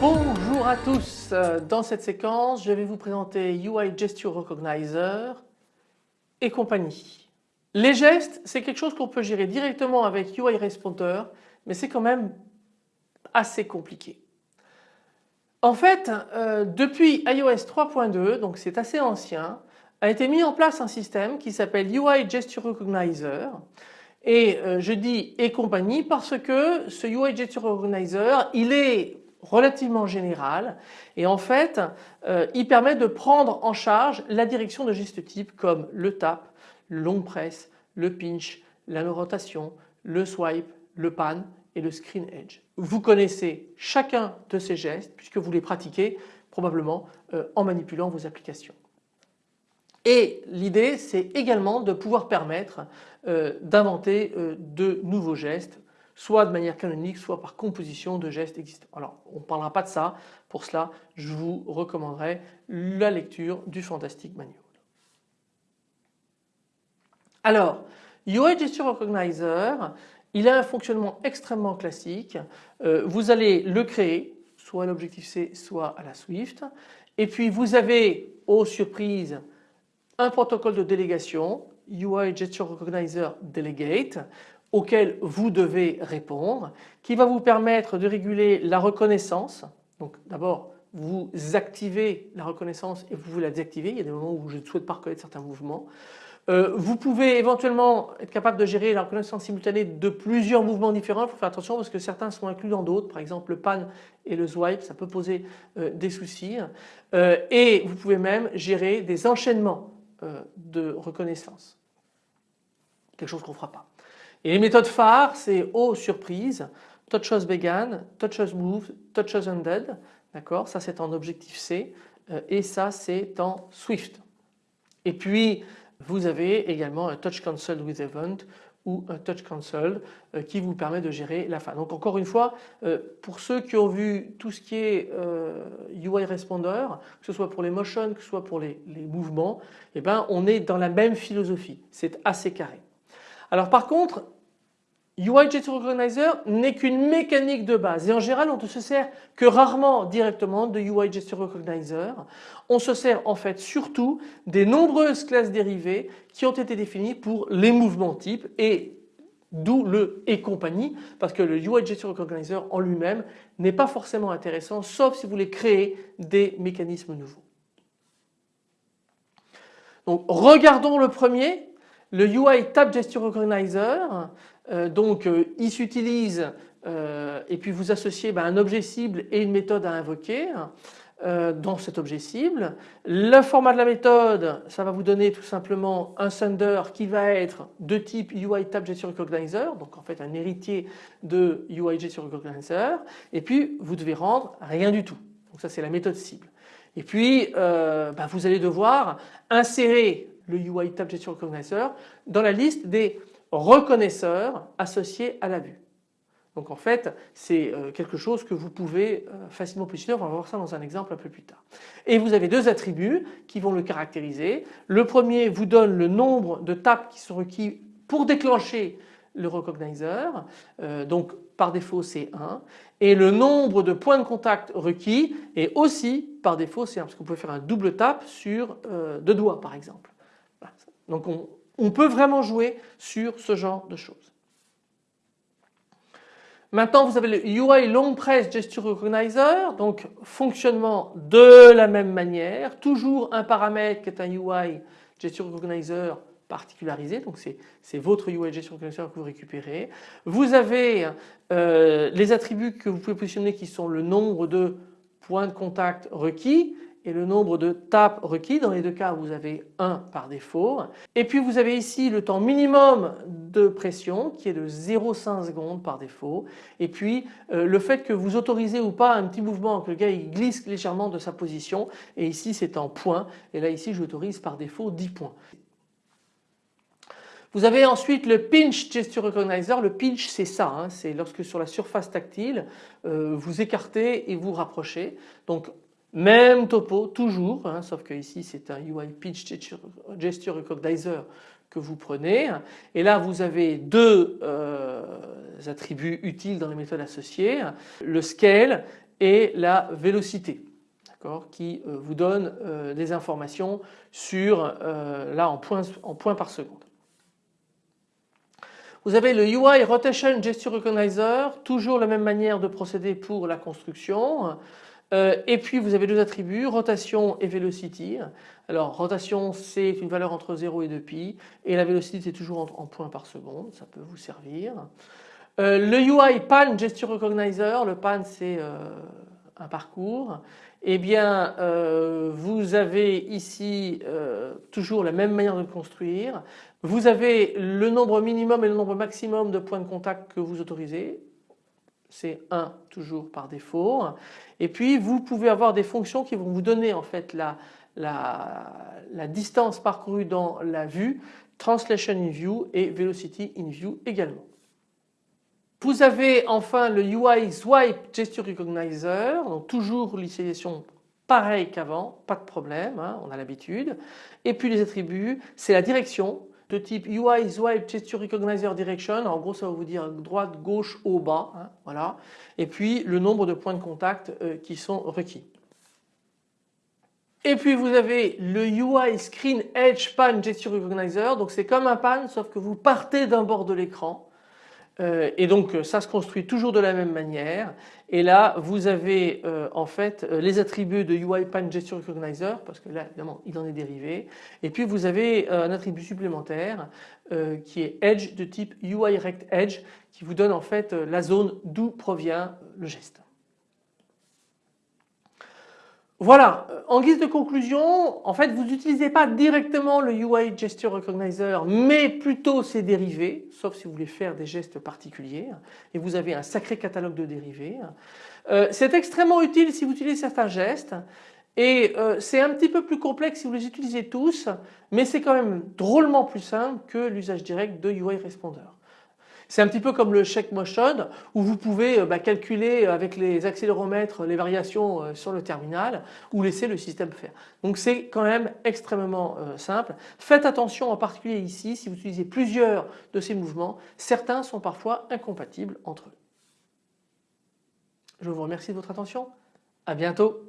Bonjour à tous, dans cette séquence je vais vous présenter UI Gesture Recognizer et compagnie. Les gestes c'est quelque chose qu'on peut gérer directement avec UI Responder mais c'est quand même assez compliqué. En fait euh, depuis iOS 3.2 donc c'est assez ancien a été mis en place un système qui s'appelle UI Gesture Recognizer et euh, je dis et compagnie parce que ce UI Gesture Recognizer il est relativement général et en fait euh, il permet de prendre en charge la direction de gestes types comme le tap, le long press, le pinch, la rotation, le swipe, le pan et le screen edge. Vous connaissez chacun de ces gestes puisque vous les pratiquez probablement euh, en manipulant vos applications. Et l'idée c'est également de pouvoir permettre euh, d'inventer de nouveaux gestes soit de manière canonique, soit par composition de gestes existants. Alors on ne parlera pas de ça, pour cela je vous recommanderai la lecture du Fantastic Manual. Alors UI Gesture Recognizer, il a un fonctionnement extrêmement classique. Euh, vous allez le créer soit à l'Objective-C soit à la Swift et puis vous avez aux surprises un protocole de délégation UI Gesture Recognizer Delegate auquel vous devez répondre qui va vous permettre de réguler la reconnaissance. Donc d'abord vous activez la reconnaissance et vous la désactivez. Il y a des moments où je ne souhaite pas reconnaître certains mouvements. Euh, vous pouvez éventuellement être capable de gérer la reconnaissance simultanée de plusieurs mouvements différents. Il faut faire attention parce que certains sont inclus dans d'autres. Par exemple le pan et le swipe ça peut poser euh, des soucis. Euh, et vous pouvez même gérer des enchaînements de reconnaissance. Quelque chose qu'on ne fera pas. Et les méthodes phares, c'est O surprise, touch as began, touch as move, touch as ended. D'accord? Ça c'est en objectif C et ça c'est en Swift. Et puis vous avez également un touch cancel with event ou un touch cancel euh, qui vous permet de gérer la fin. Donc encore une fois, euh, pour ceux qui ont vu tout ce qui est UI Responder, que ce soit pour les motions, que ce soit pour les, les mouvements, eh ben, on est dans la même philosophie. C'est assez carré. Alors par contre, UI Gesture Recognizer n'est qu'une mécanique de base et en général on ne se sert que rarement directement de UI Gesture Recognizer. On se sert en fait surtout des nombreuses classes dérivées qui ont été définies pour les mouvements types et d'où le et compagnie parce que le UI Gesture Recognizer en lui-même n'est pas forcément intéressant sauf si vous voulez créer des mécanismes nouveaux. Donc regardons le premier le UI Tap Gesture Recognizer, donc euh, il s'utilise euh, et puis vous associez ben, un objet cible et une méthode à invoquer dans cet objet cible. Le format de la méthode, ça va vous donner tout simplement un sender qui va être de type UI Tap Gesture Recognizer, donc en fait un héritier de UI Gesture Recognizer et puis vous devez rendre rien du tout. Donc ça c'est la méthode cible. Et puis ben, vous allez devoir insérer le UI Tap Gesture Recognizer dans la liste des reconnaisseurs associés à la vue. Donc en fait c'est euh, quelque chose que vous pouvez euh, facilement positionner, on va voir ça dans un exemple un peu plus tard. Et vous avez deux attributs qui vont le caractériser. Le premier vous donne le nombre de tapes qui sont requis pour déclencher le recognizer, euh, donc par défaut c'est 1 et le nombre de points de contact requis est aussi par défaut c'est 1 parce qu'on peut faire un double tap sur deux doigts par exemple. Donc on, peut vraiment jouer sur ce genre de choses. Maintenant vous avez le UI Long Press Gesture Recognizer, donc fonctionnement de la même manière, toujours un paramètre qui est un UI Gesture Recognizer particularisé, donc c'est votre UI Gesture Recognizer que vous récupérez. Vous avez euh, les attributs que vous pouvez positionner qui sont le nombre de points de contact requis, et le nombre de tapes requis. Dans les deux cas vous avez 1 par défaut. Et puis vous avez ici le temps minimum de pression qui est de 0,5 secondes par défaut. Et puis euh, le fait que vous autorisez ou pas un petit mouvement, que le gars il glisse légèrement de sa position et ici c'est en points et là ici j'autorise par défaut 10 points. Vous avez ensuite le pinch gesture recognizer. Le pinch c'est ça, hein. c'est lorsque sur la surface tactile euh, vous écartez et vous rapprochez. Donc même topo toujours, hein, sauf que ici c'est un UI pinch gesture recognizer que vous prenez. Et là vous avez deux euh, attributs utiles dans les méthodes associées, le scale et la vélocité qui euh, vous donne euh, des informations sur là en points, en points par seconde. Vous avez le UI Rotation Gesture Recognizer, toujours la même manière de procéder pour la construction. Et puis vous avez deux attributs, rotation et velocity. Alors rotation c'est une valeur entre 0 et 2pi et la velocity c'est toujours en, points par seconde, ça peut vous servir. le UI Pan Gesture Recognizer, le pan c'est un parcours eh bien euh, vous avez ici euh, toujours la même manière de construire. Vous avez le nombre minimum et le nombre maximum de points de contact que vous autorisez. C'est 1 toujours par défaut. Et puis vous pouvez avoir des fonctions qui vont vous donner en fait la, distance parcourue dans la vue, translation in view et velocity in view également. Vous avez enfin le UI Swipe Gesture Recognizer, donc toujours l'utilisation pareil qu'avant, pas de problème, hein, on a l'habitude. Et puis les attributs, c'est la direction de type UI Swipe Gesture Recognizer Direction, en gros ça va vous dire droite, gauche, haut, bas, hein, voilà. Et puis le nombre de points de contact euh, qui sont requis. Et puis vous avez le UI Screen Edge Pan Gesture Recognizer, donc c'est comme un pan sauf que vous partez d'un bord de l'écran euh, et donc ça se construit toujours de la même manière et là vous avez euh, en fait euh, les attributs de UiPan Gesture Recognizer parce que là évidemment il en est dérivé et puis vous avez un attribut supplémentaire qui est Edge de type UiRect Edge qui vous donne en fait la zone d'où provient le geste. Voilà, en guise de conclusion, en fait vous n'utilisez pas directement le UI Gesture Recognizer mais plutôt ses dérivés, sauf si vous voulez faire des gestes particuliers et vous avez un sacré catalogue de dérivés. Euh, c'est extrêmement utile si vous utilisez certains gestes et euh, c'est un petit peu plus complexe si vous les utilisez tous mais c'est quand même drôlement plus simple que l'usage direct de UI Responder. C'est un petit peu comme le check motion où vous pouvez euh, bah, calculer avec les accéléromètres les variations euh, sur le terminal ou laisser le système faire. Donc c'est quand même extrêmement euh, simple. Faites attention en particulier ici si vous utilisez plusieurs de ces mouvements, certains sont parfois incompatibles entre eux. Je vous remercie de votre attention. À bientôt.